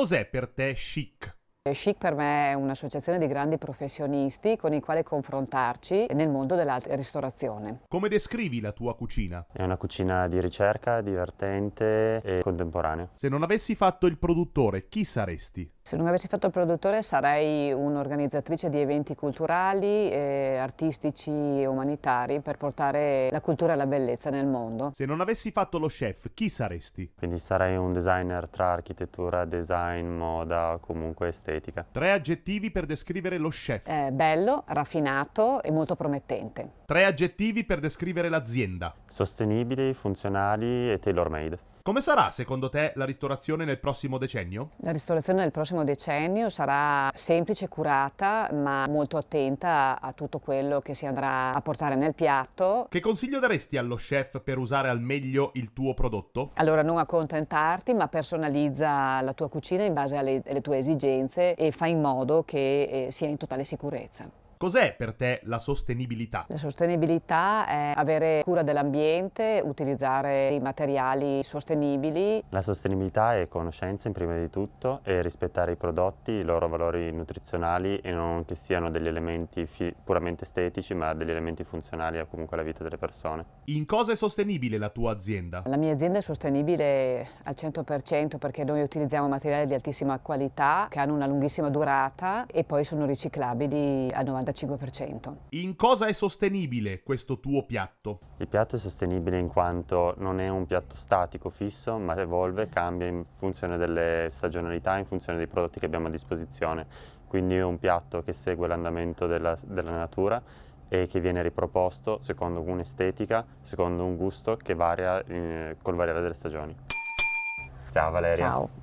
Cos'è per te chic? Chic per me è un'associazione di grandi professionisti con i quali confrontarci nel mondo della ristorazione. Come descrivi la tua cucina? È una cucina di ricerca, divertente e contemporanea. Se non avessi fatto il produttore, chi saresti? Se non avessi fatto il produttore sarei un'organizzatrice di eventi culturali, eh, artistici e umanitari per portare la cultura e la bellezza nel mondo. Se non avessi fatto lo chef, chi saresti? Quindi sarei un designer tra architettura, design, moda, comunque estetica. Tre aggettivi per descrivere lo chef. È bello, raffinato e molto promettente. Tre aggettivi per descrivere l'azienda. Sostenibili, funzionali e tailor made. Come sarà secondo te la ristorazione nel prossimo decennio? La ristorazione nel prossimo decennio sarà semplice, curata, ma molto attenta a tutto quello che si andrà a portare nel piatto. Che consiglio daresti allo chef per usare al meglio il tuo prodotto? Allora non accontentarti, ma personalizza la tua cucina in base alle, alle tue esigenze e fai in modo che eh, sia in totale sicurezza. Cos'è per te la sostenibilità? La sostenibilità è avere cura dell'ambiente, utilizzare i materiali sostenibili. La sostenibilità è conoscenza in prima di tutto e rispettare i prodotti, i loro valori nutrizionali e non che siano degli elementi puramente estetici ma degli elementi funzionali a comunque alla vita delle persone. In cosa è sostenibile la tua azienda? La mia azienda è sostenibile al 100% perché noi utilizziamo materiali di altissima qualità che hanno una lunghissima durata e poi sono riciclabili al 90%. 95%. In cosa è sostenibile questo tuo piatto? Il piatto è sostenibile in quanto non è un piatto statico, fisso, ma evolve, cambia in funzione delle stagionalità, in funzione dei prodotti che abbiamo a disposizione. Quindi è un piatto che segue l'andamento della, della natura e che viene riproposto secondo un'estetica, secondo un gusto che varia eh, col variare delle stagioni. Ciao Valeria. Ciao.